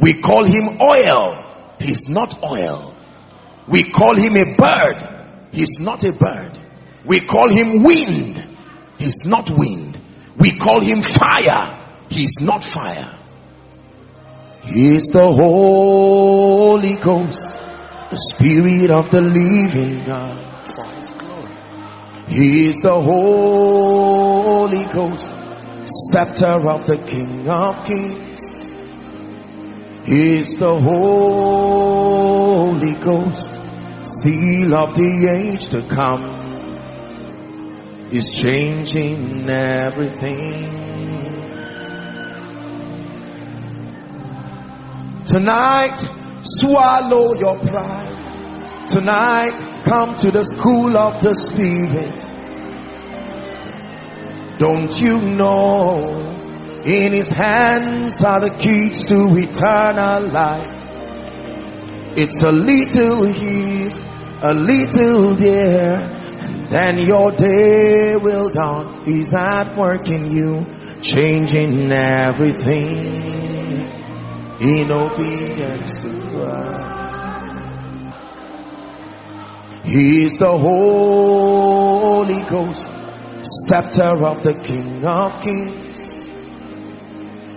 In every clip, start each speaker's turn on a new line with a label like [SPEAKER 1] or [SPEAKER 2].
[SPEAKER 1] We call him oil. He's not oil. We call him a bird. He's not a bird. We call him wind. He's not wind. We call him fire. He's not fire. He's the Holy Ghost, the Spirit of the living God. He is the Holy Ghost, scepter of the King of Kings. Is the Holy Ghost, seal of the age to come. Is changing everything. Tonight, swallow your pride. Tonight, come to the school of the Spirit. Don't you know in his hands are the keys to eternal life? It's a little here, a little there, and then your day will dawn. He's at work in you, changing everything in obedience to Christ. He's the Holy Ghost, scepter of the King of Kings.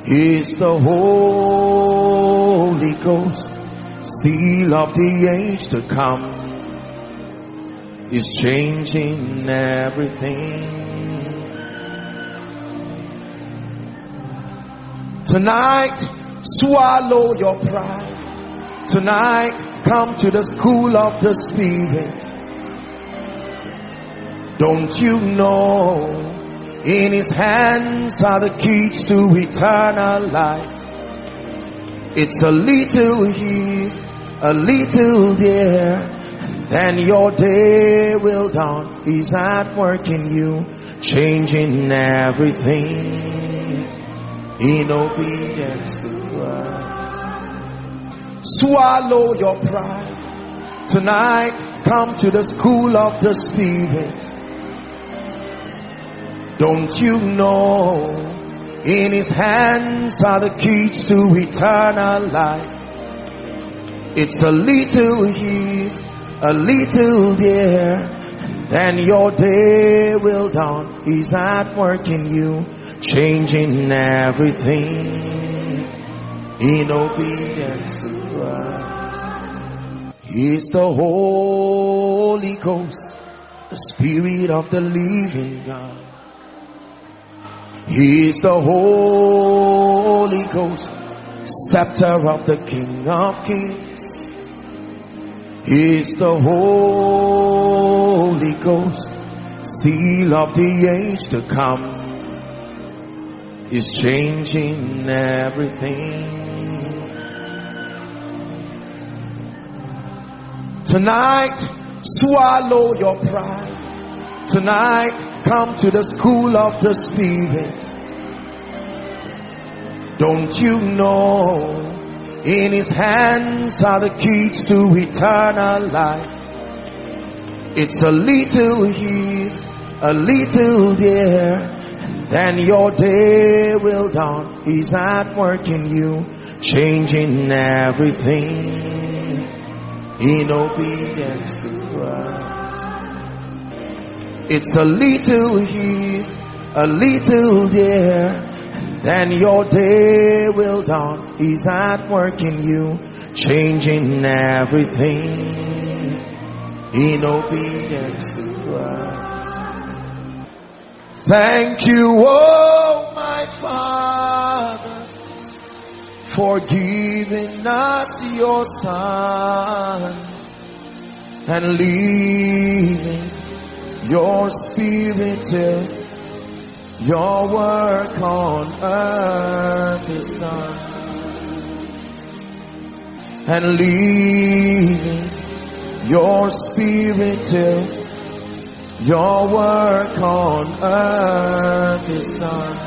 [SPEAKER 1] Is the Holy Ghost, seal of the age to come. Is changing everything. Tonight, swallow your pride. Tonight, Come to the school of the Spirit. Don't you know in his hands are the keys to eternal life? It's a little here, a little there, and then your day will dawn. He's at work in you, changing everything in obedience to Christ. Swallow your pride. Tonight, come to the school of the Spirit. Don't you know in his hands are the keys to eternal life? It's a little here, a little there, and then your day will dawn. He's at work in you, changing everything in obedience to Christ. He's the Holy Ghost, the Spirit of the living God. He's the Holy Ghost, scepter of the King of Kings. He's the Holy Ghost, seal of the age to come. Is changing everything. Tonight, swallow your pride. Tonight, come to the school of the Spirit. Don't you know in his hands are the keys to eternal life? It's a little here, a little there, and then your day will dawn. He's at work in you, changing everything in obedience to Christ. It's a little here, a little there, and then your day will dawn. He's at work in you, changing everything in obedience to Christ. Thank you, oh my Father for giving us your son and leaving your spirit till your work on earth is done. And leaving your spirit till your work on earth is done.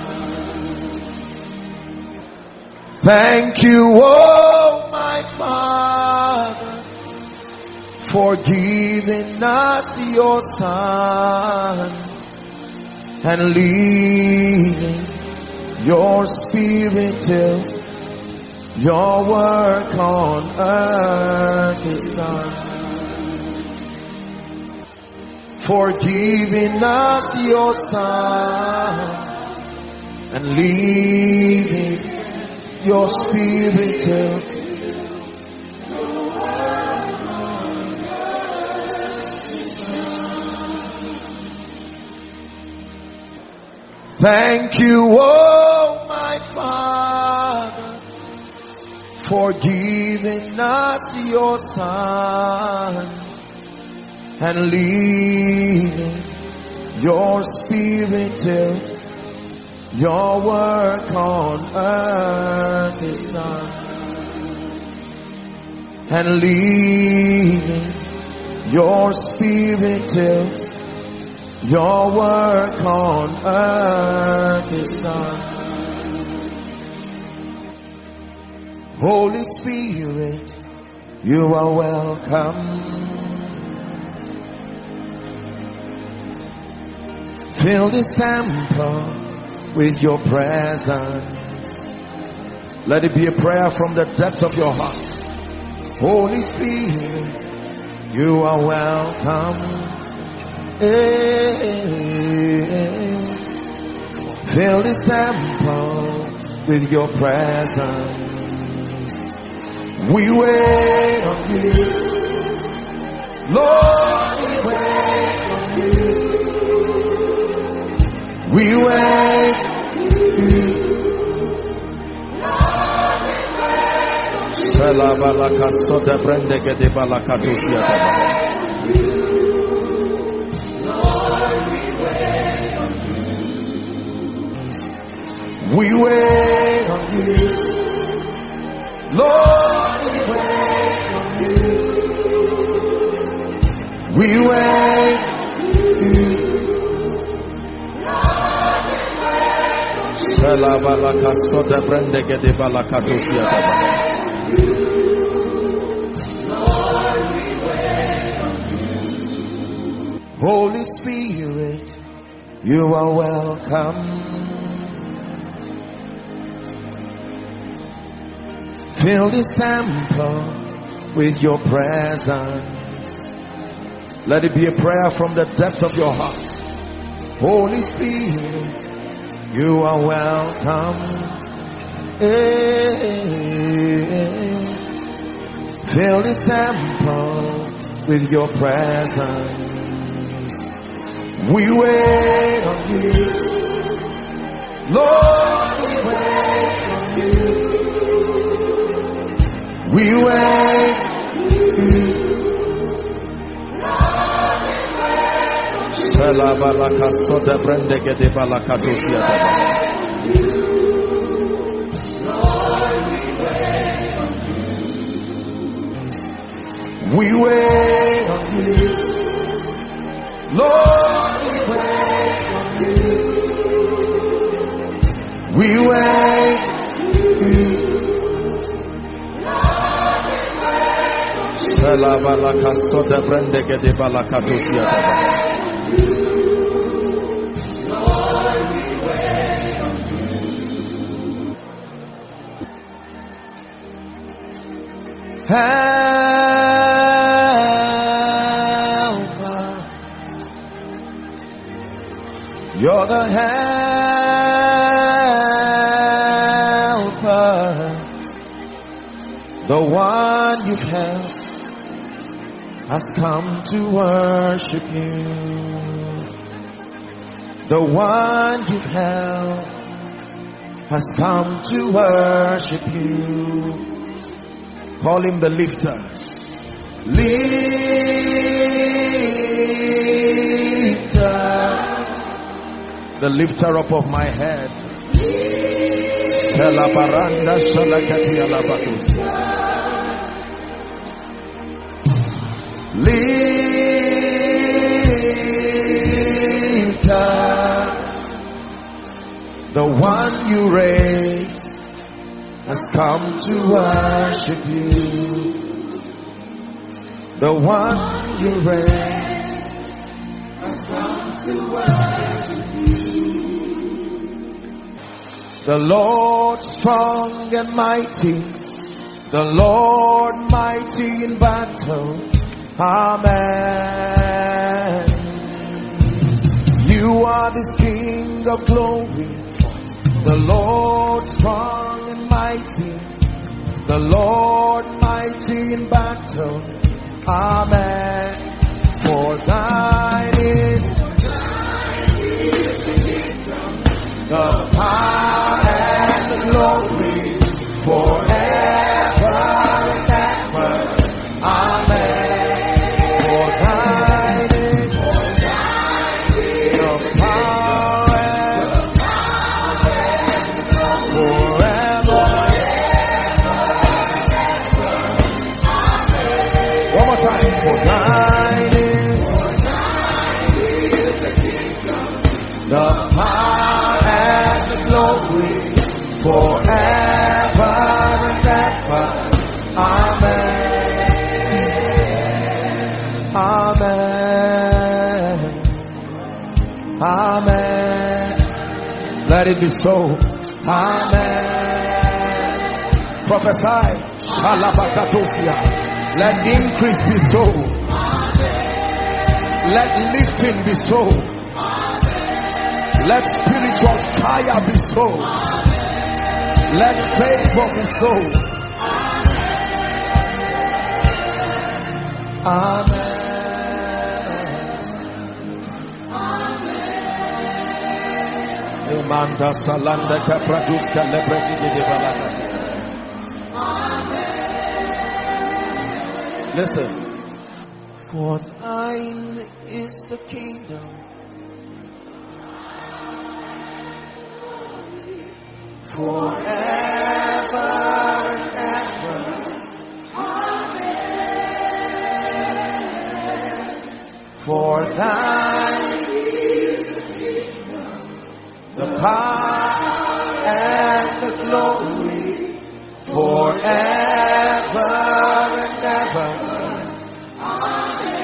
[SPEAKER 1] Thank you, oh my Father, for giving us your Son and leaving your Spirit till Your work on earth is done. For giving us your son and leaving your spirit till Thank you, oh my Father, for giving us your Son and leaving your Spirit till your work on earth is done. And leaving your Spirit till your work on earth is done. Holy Spirit, you are welcome. Fill this temple with your presence. Let it be a prayer from the depths of your heart. Holy Spirit, you are welcome. Fill this temple with your presence. We wait on you. Lord, we wait on you. We wait on you. We wait on you. Lord, we wait on you. We wait on you. Salabalakasoda brendege de balakatusia Holy Spirit, you are welcome. Fill this temple with your presence. Let it be a prayer from the depth of your heart. Holy Spirit, you are welcome. Eh, Fill this temple with your presence. We wait on you. Lord, we wait on you. We wait. Sela balakaso de brendege de balakatusia de We wait on you. Lord, we wait on you. We wait Sela balakaso de Helper, you're the helper, the one helped has come to worship you. The one you've helped has come to worship you. Call him the lifter. Lifter. The lifter up of my head. Lifter. The one you raised has come to worship you. The one you raised has come to worship you. The Lord strong and mighty The Lord mighty in battle. Amen. You are the King of glory. The Lord strong and mighty. The Lord mighty in battle. Amen. For thine is the power Amen. Let it be so. Amen. Prophesy. Shalabakatosia. Let increase be so. Let lifting be so. Let spiritual fire be so. Let favor be so. Amen. Salanda. Listen. For thine is the kingdom. Forever and ever. Amen. For thine power and the glory forever and ever. Amen.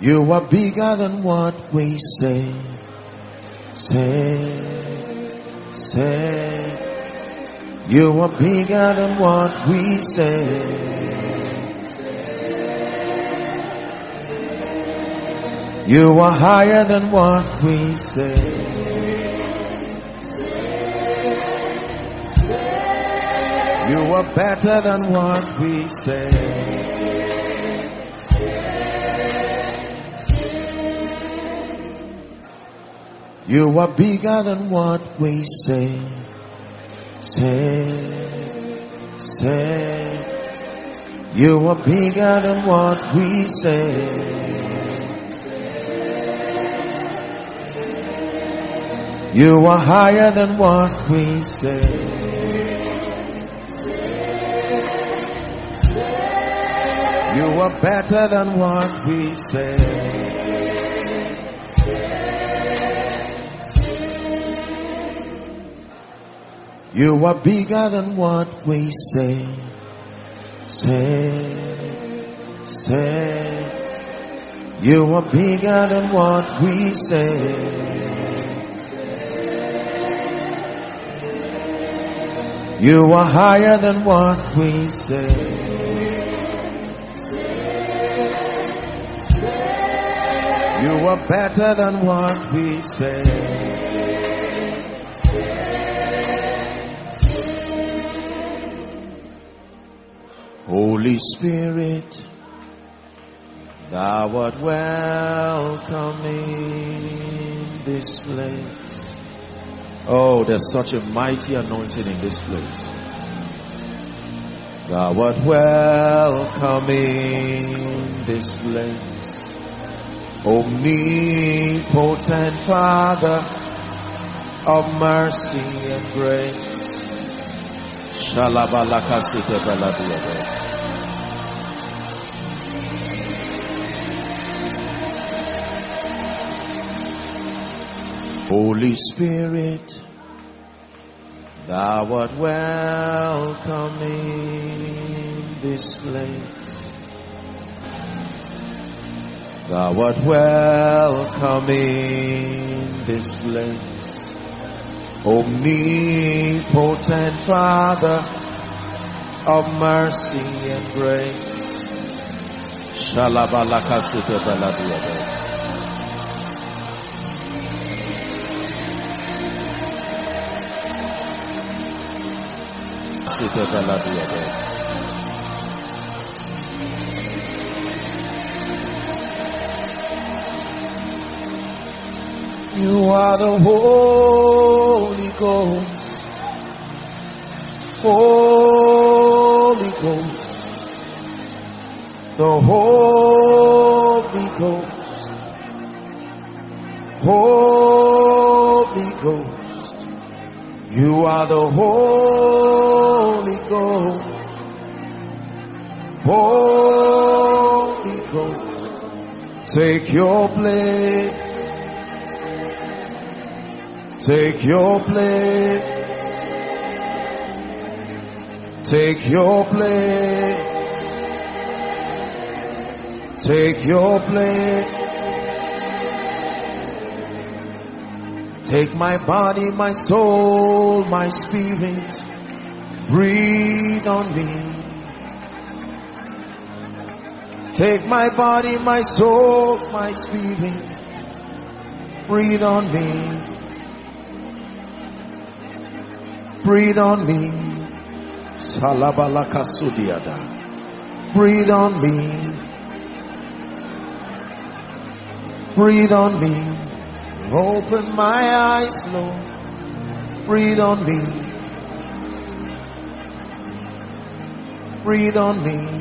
[SPEAKER 1] You are bigger than what we say. Say, say. You are bigger than what we say. You are higher than what we say. You are better than what we say. You are bigger than what we say. Say, say. You are bigger than what we say. You are higher than what we say. You are better than what we say. You are bigger than what we say. Say, say. You are bigger than what we say. You are higher than what we say. You are better than what we say. Holy Spirit, thou art welcome this place. Oh, there's such a mighty anointing in this place. Thou art welcome in this place. Omnipotent Father of mercy and grace. Shalabalakasite. Holy Spirit, thou art welcome in this place. Thou art welcome in this place. Omnipotent Father of mercy and grace. Baladiade. You are the Holy Ghost. Holy Ghost. The Holy Ghost. Holy You are the Holy Ghost. Holy Ghost. Take your place. Take your place. Take your place. Take your place. Take my body, my soul, my spirit. Breathe on me. Take my body, my soul, my spirit. Breathe on me. Breathe on me. Salabalaka sudiada. Breathe on me. Breathe on me. Open my eyes, Lord. Breathe on me. Breathe on me.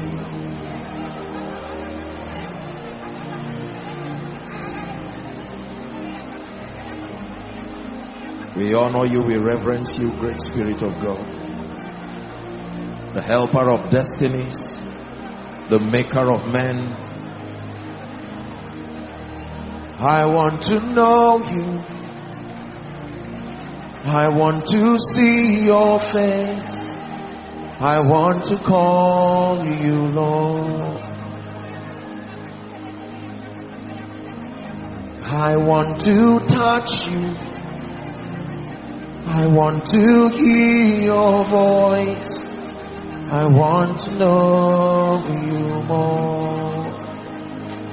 [SPEAKER 1] We honor you, we reverence you, great Spirit of God. The helper of destinies, the maker of men. I want to know you. I want to see your face. I want to call you Lord. I want to touch you. I want to hear your voice. I want to know you more.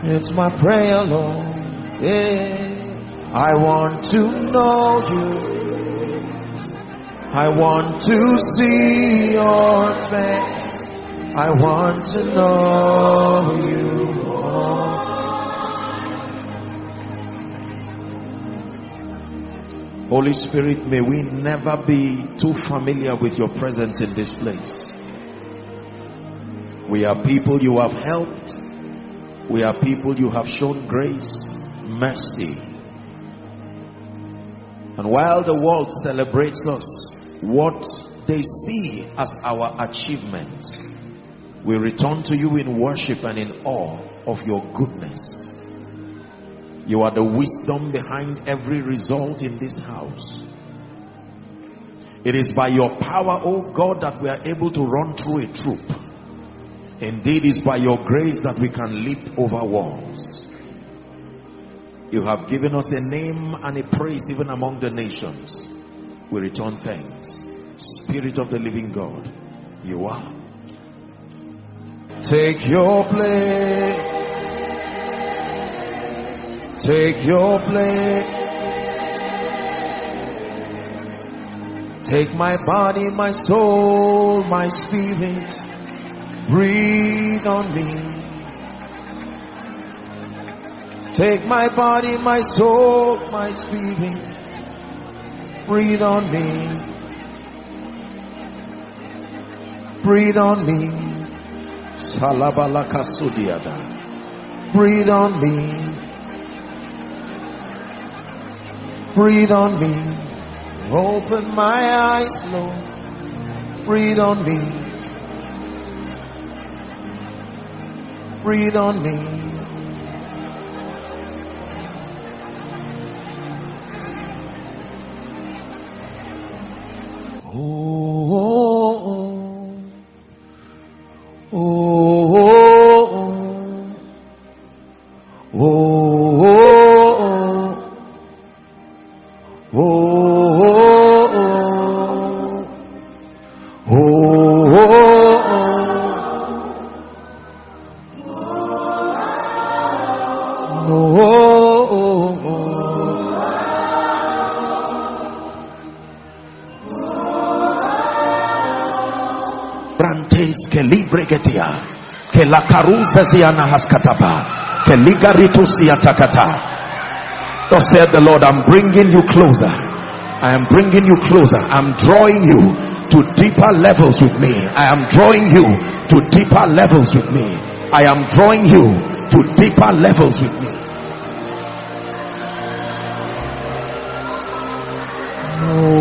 [SPEAKER 1] It's my prayer, Lord. Yeah. I want to know you. I want to see your face. I want to know you. Holy Spirit, may we never be too familiar with your presence in this place. We are people you have helped. We are people you have shown grace, mercy. And while the world celebrates us, what they see as our achievement, we return to you in worship and in awe of your goodness. You are the wisdom behind every result in this house. It is by your power, oh God, that we are able to run through a troop. Indeed, it's by your grace that we can leap over walls. You have given us a name and a praise even among the nations. We return thanks. Spirit of the living God, you are. Take your place. Take your place. Take my body, my soul, my spirit. Breathe on me. Take my body, my soul, my spirit. Breathe on me. Breathe on me. Salabalaka sudiada. Breathe on me. Breathe on me. Open my eyes, Lord. Breathe on me. Breathe on me. Oh, Brantes que libregetia que la carus desiana haskataba que ligaritus diatakata Thus said the Lord, I'm bringing you closer. I am bringing you closer. I'm drawing you to deeper levels with me. I am drawing you to deeper levels with me. I am drawing you to deeper levels with me. Oh,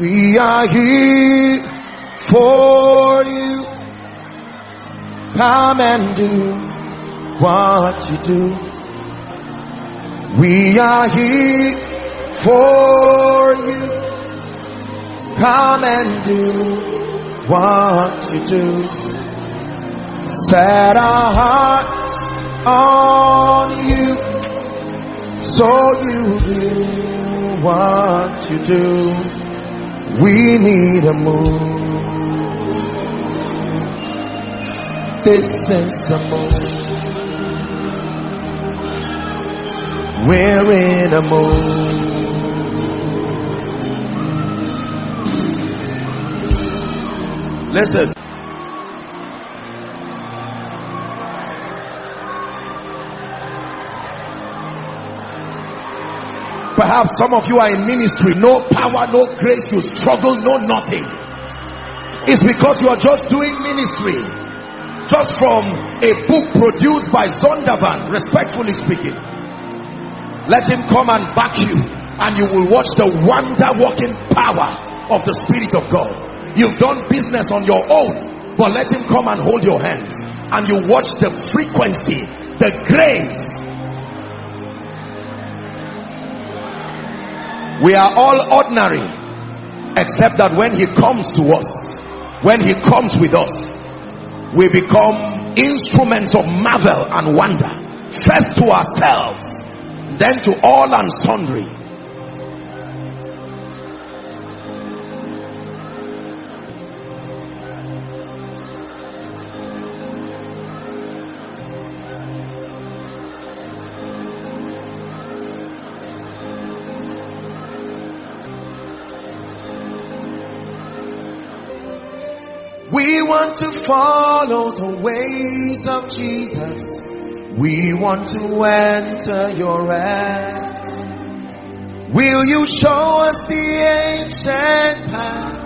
[SPEAKER 1] We are here for you. Come and do what you do. We are here for you. Come and do what you do. Set our hearts on you. So you do what you do. We need a move. This is the move. We're in a move. Listen. Perhaps some of you are in ministry, no power, no grace, you struggle, no nothing. It's because you are just doing ministry. Just from a book produced by Zondervan, respectfully speaking. Let him come and back you, and you will watch the wonder working power of the Spirit of God. You've done business on your own, but let him come and hold your hands, and you watch the frequency, the grace. We are all ordinary, except that when he comes to us, when he comes with us, we become instruments of marvel and wonder, first to ourselves then to all and sundry. Want to follow the ways of Jesus. We want to enter your rest. Will you show us the ancient path?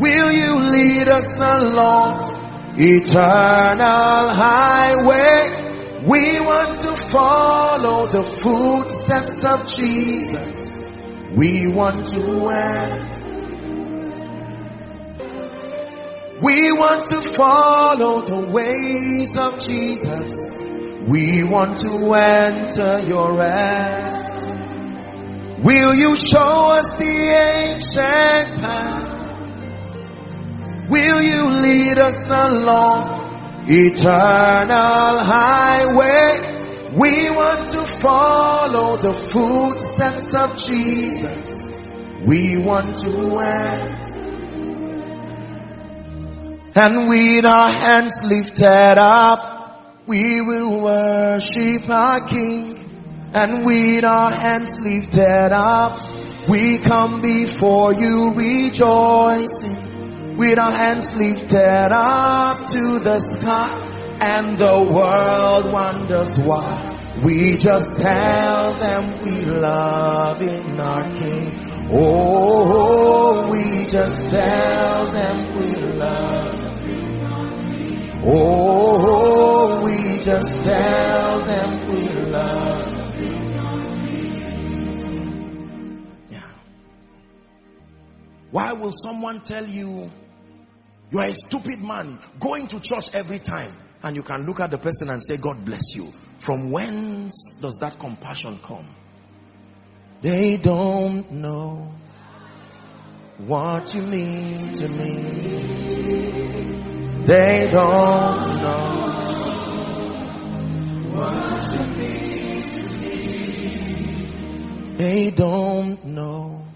[SPEAKER 1] Will you lead us along eternal highway? We want to follow the footsteps of Jesus. We want to enter. We want to follow the ways of Jesus. We want to enter your rest. Will you show us the ancient path? Will you lead us along eternal highway? We want to follow the footsteps of Jesus. We want to enter and with our hands lifted up, we will worship our King. And with our hands lifted up, we come before you rejoicing. With our hands lifted up to the sky, and the world wonders why. We just tell them we love in our King. Oh, we just tell them we love. Oh, we just tell them we love. You. Yeah. Why will someone tell you you are a stupid man. Going to church every time. And you can look at the person and say God bless you. From whence does that compassion come? They don't know what you mean to me they don't know what you mean to me they don't know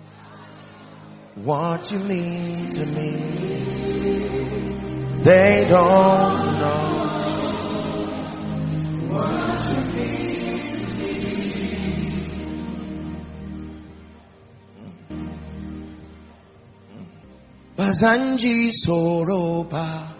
[SPEAKER 1] what you mean to me. They don't know what you mean to me. Bazanji Soroba.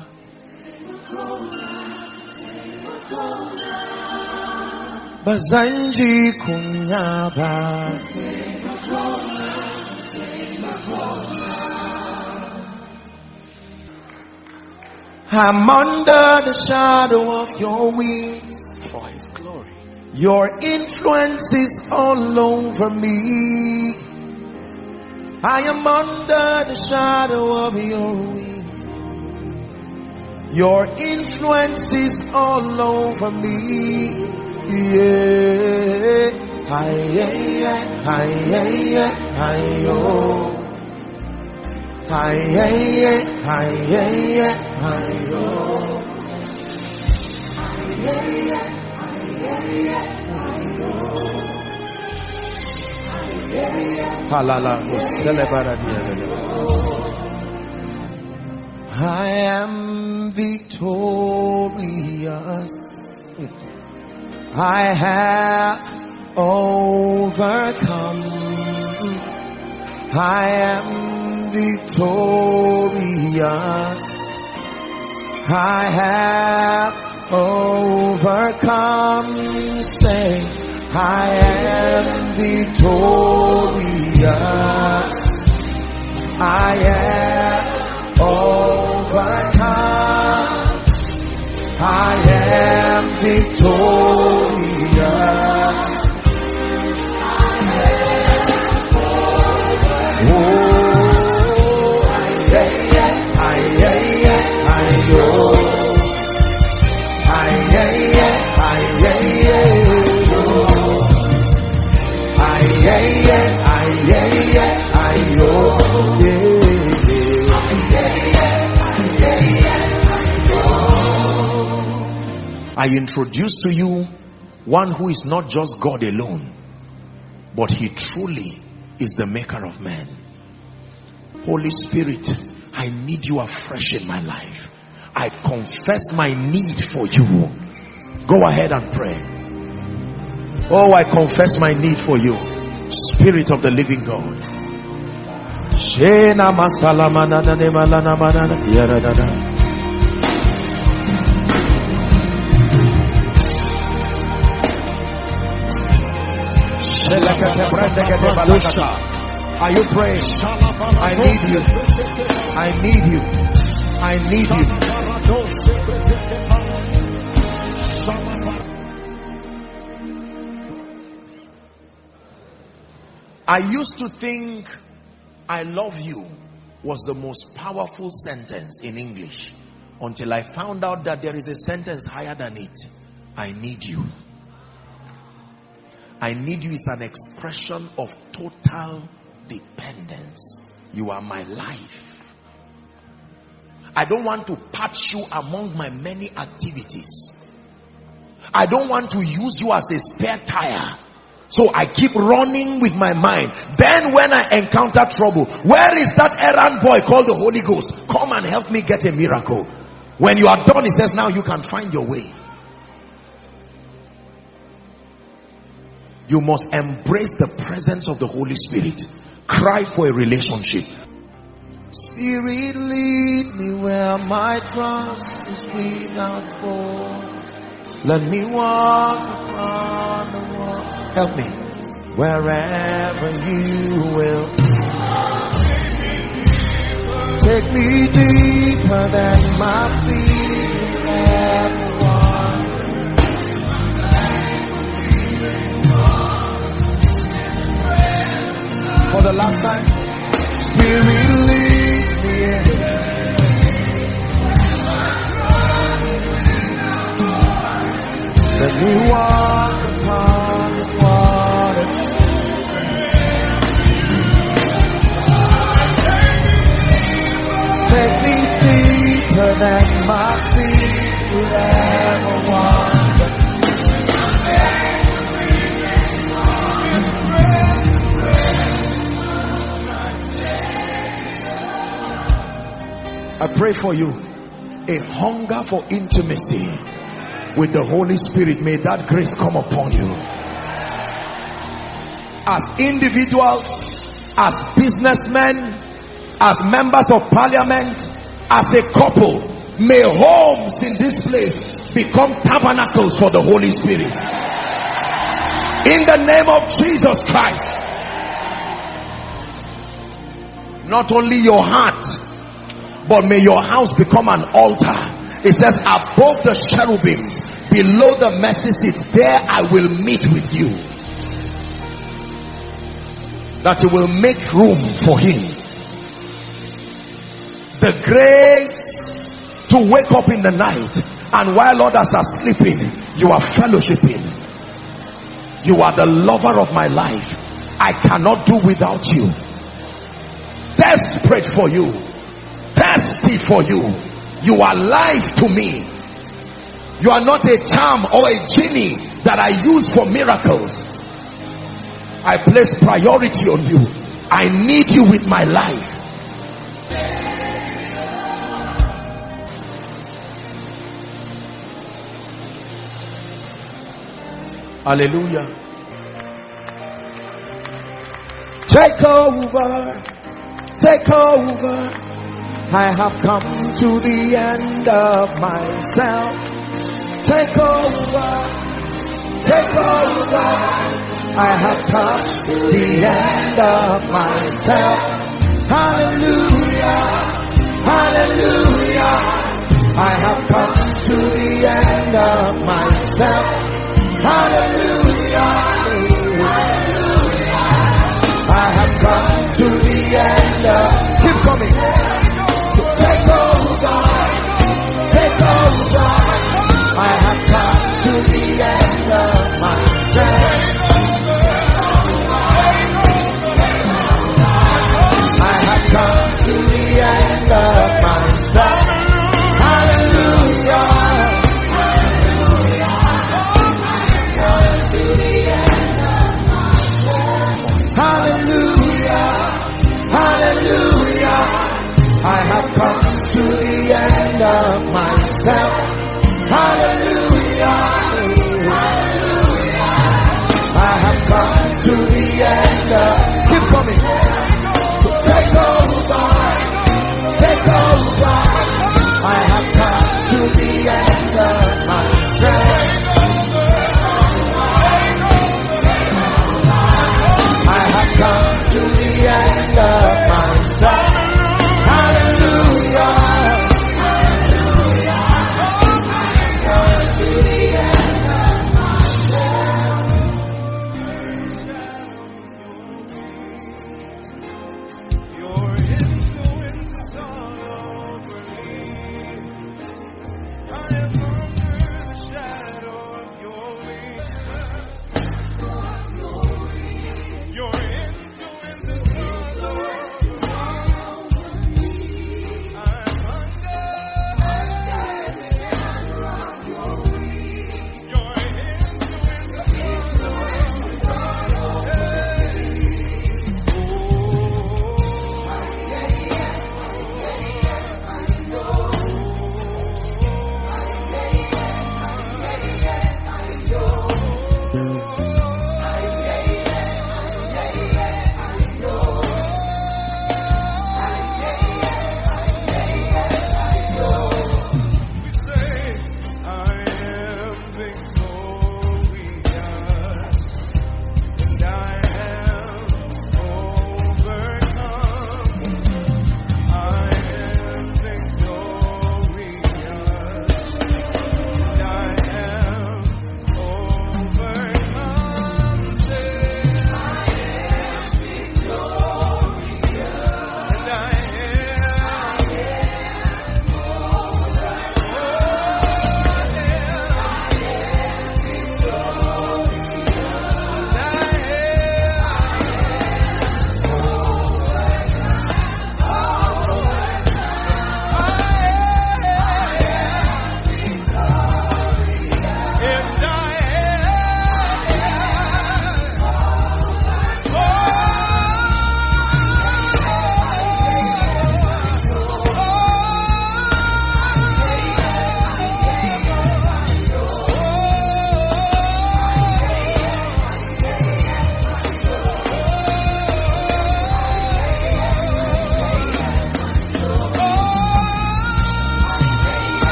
[SPEAKER 1] Bazanji Kunyaba Soroba Bazanji Kunyaba I'm under the shadow of your wings
[SPEAKER 2] for his glory.
[SPEAKER 1] Your influence is all over me. I am under the shadow of your wings. Your influence is all over me. Yeah. I am victorious. I have overcome. I am victorious. I have overcome. Say, I am victorious. I am I introduce to you one who is not just God alone, but he truly is the maker of man. Holy Spirit, I need you afresh in my life. I confess my need for you. Go ahead and pray. Oh, I confess my need for you. Spirit of the living God. Are you praying? I need you. I need you. I need you. I used to think I love you was the most powerful sentence in English until I found out that there is a sentence higher than it. I need you. I need you is an expression of total dependence. You are my life. I don't want to patch you among my many activities. I don't want to use you as a spare tire. So I keep running with my mind. Then when I encounter trouble, where is that errand boy called the Holy Ghost? Come and help me get a miracle. When you are done, he says, now you can find your way. You must embrace the presence of the Holy Spirit. Cry for a relationship. Spirit, lead me where my trust is without borders. Let me walk upon the wall. Help me. Wherever you will. Take me deeper than my feet For the last time. Spirit, lead me. Let me walk I pray for you a hunger for intimacy with the Holy Spirit. May that grace come upon you. As individuals, as businessmen, as members of parliament, as a couple, may homes in this place become tabernacles for the Holy Spirit. In the name of Jesus Christ. Not only your heart, but may your house become an altar. It says, above the cherubims, below the mercy seat, there I will meet with you. That you will make room for him. The grace to wake up in the night and while others are sleeping, you are fellowshipping. You are the lover of my life. I cannot do without you. Desperate for you thirsty for you. You are life to me. You are not a charm or a genie that I use for miracles. I place priority on you. I need you with my life. Hallelujah. Take over. Take over. I have come to the end of myself. Take over, take over. I have come to the end of myself. Hallelujah, hallelujah. I have come to the end of myself. Hallelujah,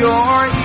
[SPEAKER 1] your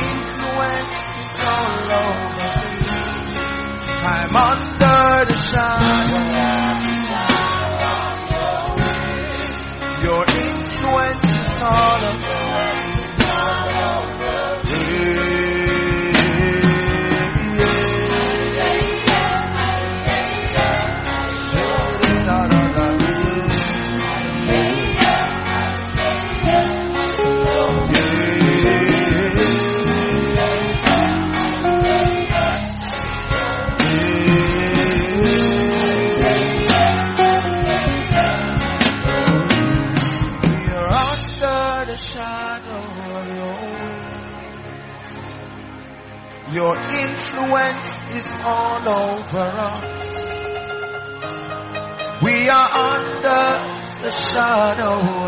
[SPEAKER 1] influence is all over us. We are under the shadow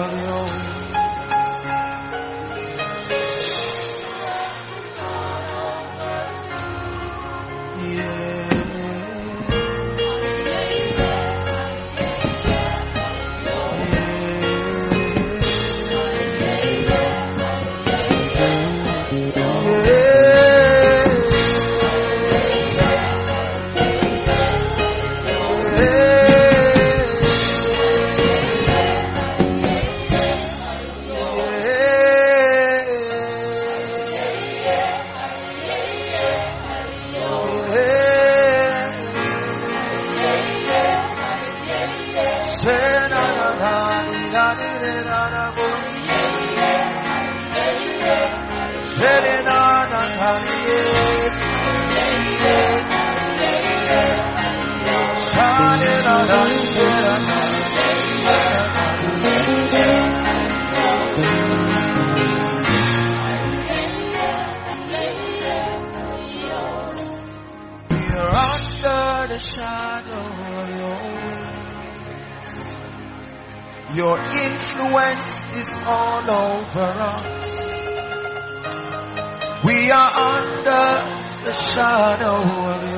[SPEAKER 1] all over us. We are under the shadow of your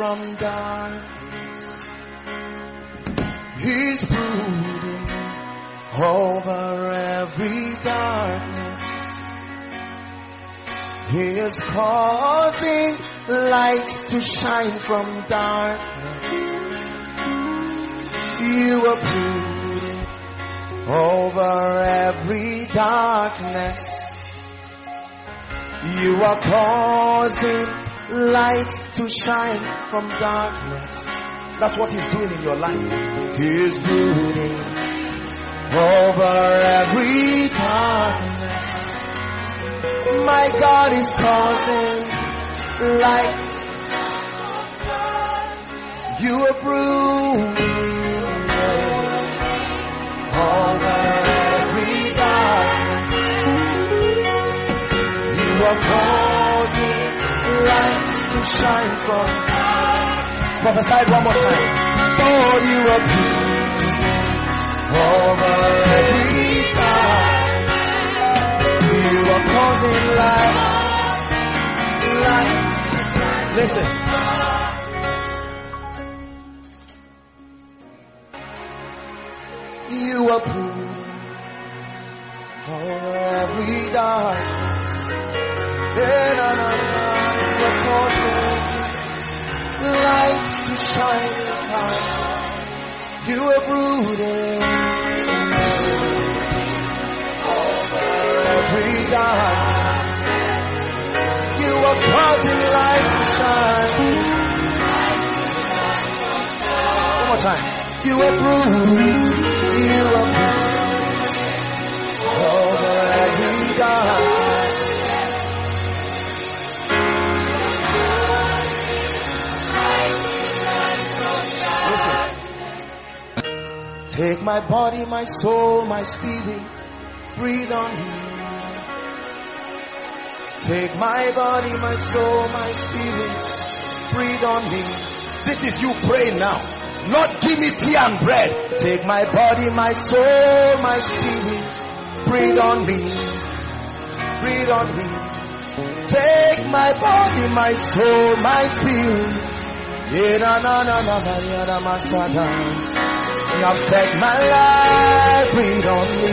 [SPEAKER 1] from darkness. He's brooding over every darkness. He is causing light to shine from darkness. You are brooding over every darkness. You are causing light to shine from darkness. That's what He's doing in your life. He's brooding over every darkness. My God is causing light. You are brooding over every darkness. You are causing light to shine from. Prophesy one more time. Lord, you are brooding over every darkness. You are causing light, light. Listen. You brooding over every darkness. To shine upon. You brooding over every darkness. You are causing light to shine. One more time. You are brooding. Take my body, my soul, my spirit, breathe on me. Take my body, my soul, my spirit, breathe on me. This is you praying now. Lord, give me tea and bread. Take my body, my soul, my spirit, breathe on me. Breathe on me. Take my body, my soul, my spirit. Yeah, na na na na na na, masada. Now take my life, breathe on me.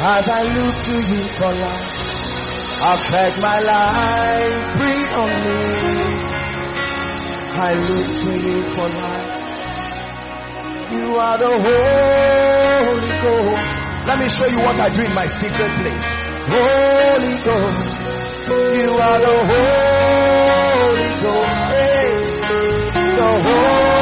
[SPEAKER 1] As I look to you for life, affect my life, breathe on me. I look to you for life. You are the Holy Ghost. Let me show you what I do in my secret place. Holy Ghost, you are the Holy Ghost. Hey, the Holy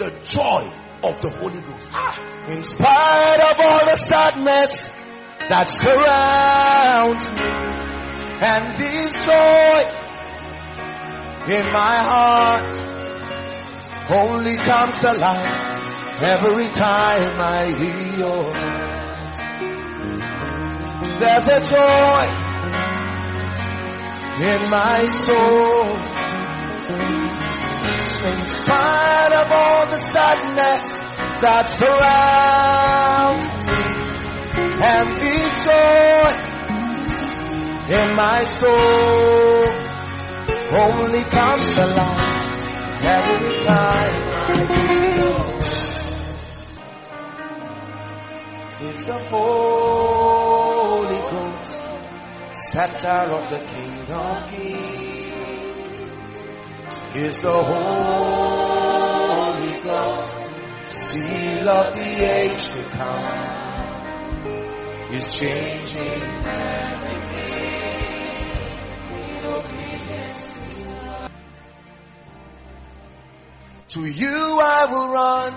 [SPEAKER 1] the joy of the Holy Ghost. Ah, in spite of all the sadness that surrounds me, and this joy in my heart, only comes alive every time I hear your voice. There's a joy in my soul. In spite of all the sadness that surrounds me and the joy in my soul only comes alive every time It's the Holy Ghost, center of the King of Kings. It's the Holy Ghost, seal of the age to come. Is changing To you I will run,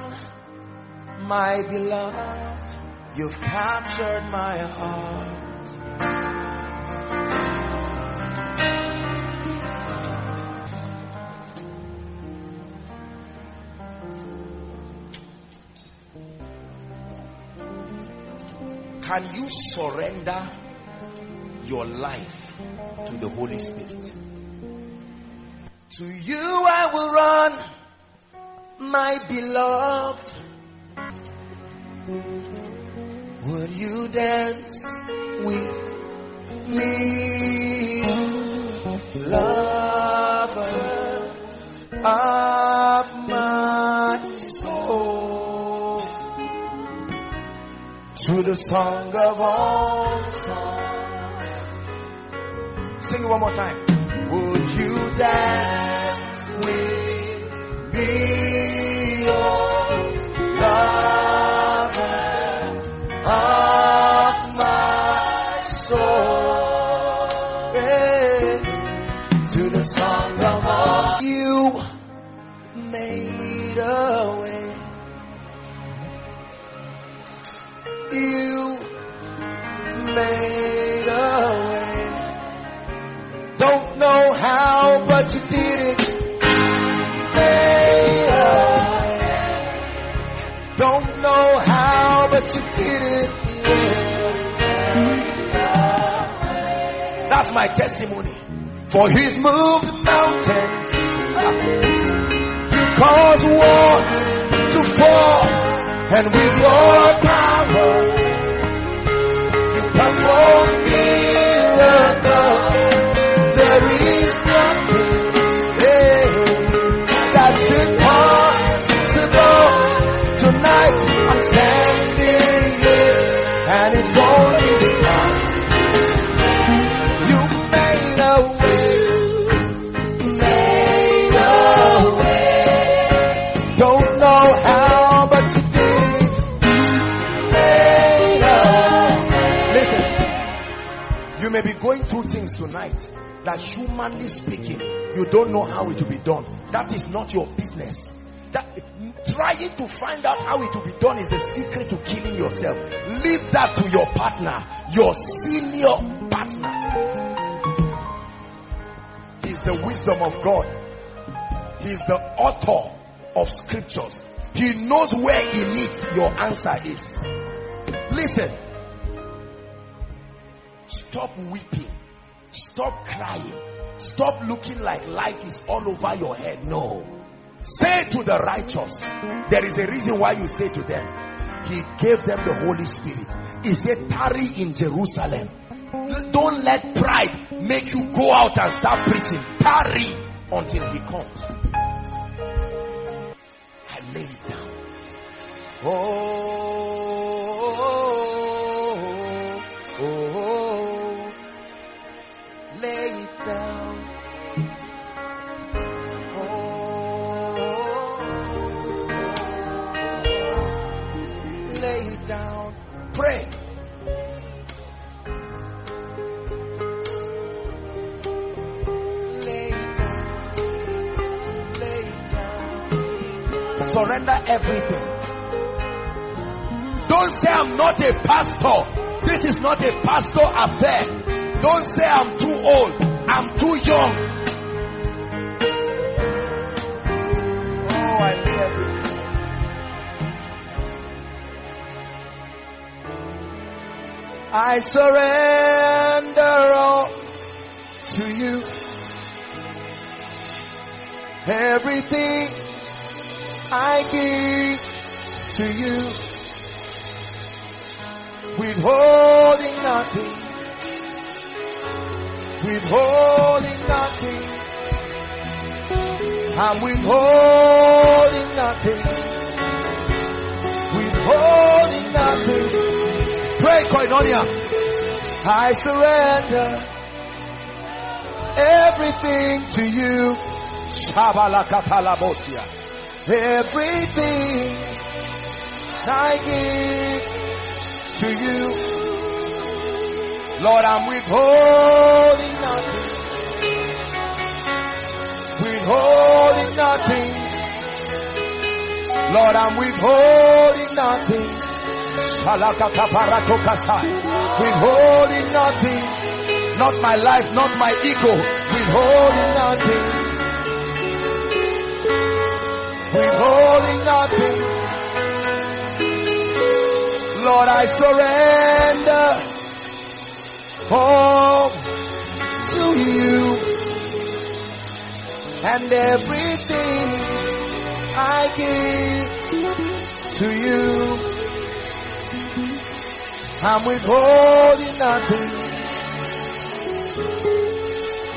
[SPEAKER 1] my beloved. You've captured my heart. Can you surrender your life to the Holy Spirit? To you I will run my beloved, would you dance with me, the song of all songs? Sing it one more time. Would you dance testimony. For he's moved mountains. You cause walls to fall. And with your power, you things tonight that humanly speaking, you don't know how it will be done. That is not your business. That trying to find out how it will be done is the secret to killing yourself. Leave that to your partner, your senior partner. He's the wisdom of God. He's the author of scriptures. He knows where in it your answer is. Listen, Stop weeping. Stop crying. Stop looking like life is all over your head. No. Say to the righteous, there is a reason why you say to them, He gave them the Holy Spirit. He said, tarry in Jerusalem. Don't let pride make you go out and start preaching. Tarry until He comes. I lay it down. Oh. Surrender everything. Don't say I'm not a pastor. This is not a pastor affair. Don't say I'm too old. I'm too young. Oh, I see everything. I surrender all to you. Everything I give to you. Withholding nothing. Withholding nothing. I'm withholding nothing. Withholding nothing. Pray, Koinonia. I surrender everything to you. Shabalakatalabosia. Everything I give to you. Lord, I'm withholding nothing. Withholding nothing. Lord, I'm withholding nothing. Withholding nothing. Not my life, not my ego. Withholding nothing. Withholding nothing. Lord, I surrender all to you and everything I give to you. I'm withholding nothing,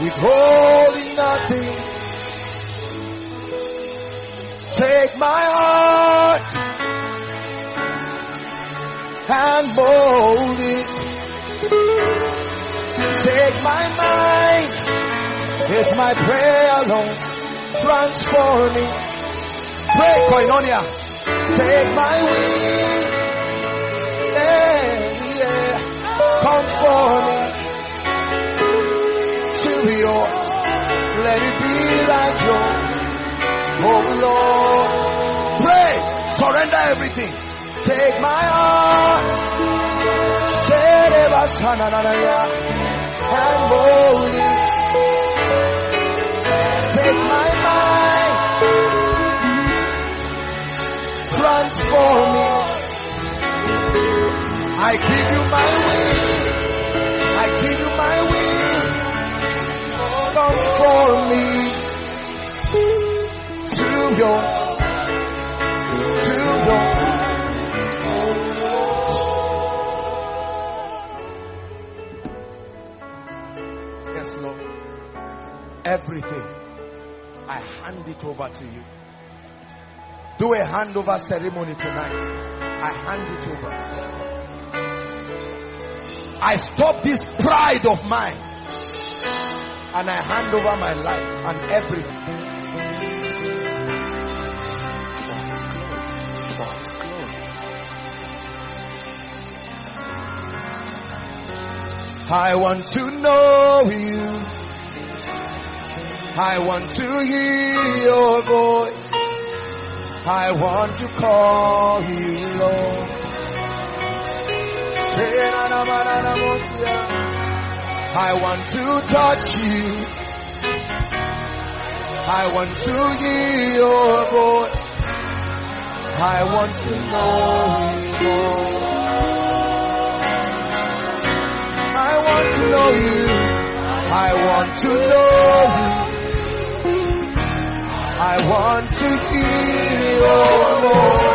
[SPEAKER 1] withholding nothing. Take my heart and mold it. Take my mind, it's my prayer, Lord. Transform me. Pray, Koinonia. Take my Take my heart, and it. Take my mind, transform me. I give you my will, I give you my will, conform me to yours, Everything, I hand it over to you. Do a handover ceremony tonight. I hand it over. I stop this pride of mine and I hand over my life and everything. I want to know you. I want to hear your voice. I want to call you Lord. I want to touch you. I want to hear your voice. I want to know you more. I want to know you. I want to know I want to hear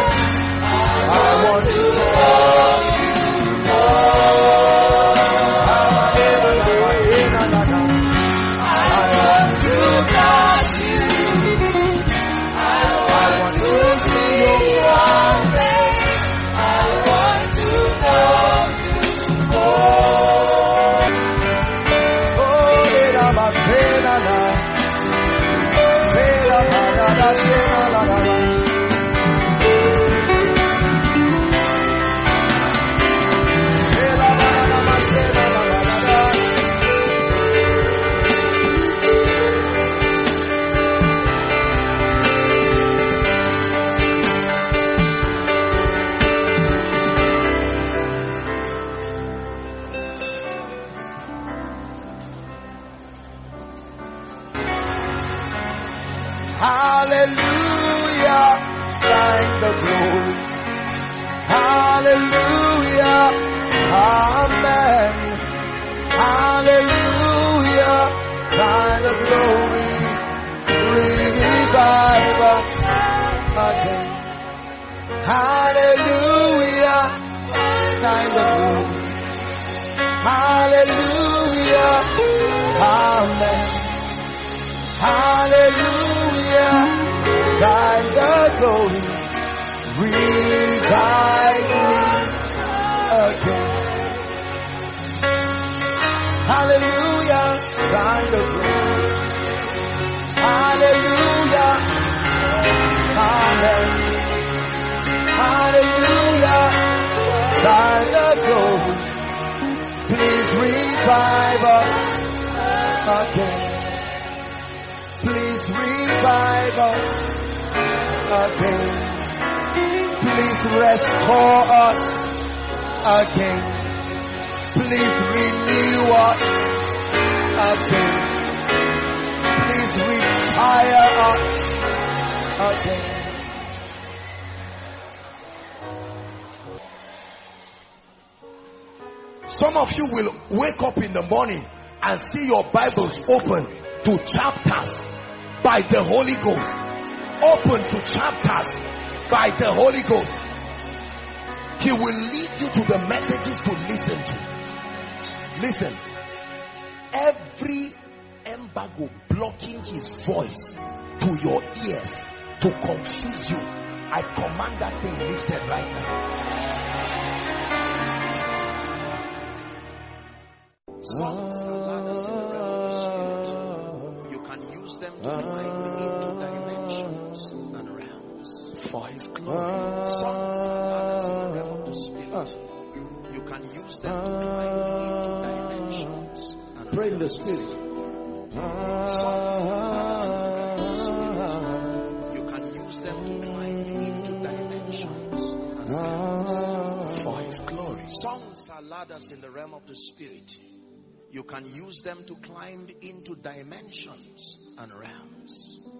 [SPEAKER 1] Hallelujah. Thine the glory. Please revive us again. Please revive us again. Please restore us again. Please renew us again. Please retire us again. Some of you will wake up in the morning and see your Bibles open to chapters by the Holy Ghost. Open to chapters by the Holy Ghost. He will lead you to the messages to listen to. Listen, every embargo blocking his voice to your ears to confuse you, I command that thing lifted right now. Songs and ladders in the realm of the spirit. You can use them to into dimensions and realms for His glory. Songs and in the realm of the spirit. You can use them to climb into dimensions and
[SPEAKER 2] Pray in the
[SPEAKER 1] realms.
[SPEAKER 2] spirit.
[SPEAKER 1] Songs and in the realm of the spirit. You can use them to climb into dimensions and realms for His glory. Songs are ladders in the realm of the spirit. You can use them to climb into dimensions and realms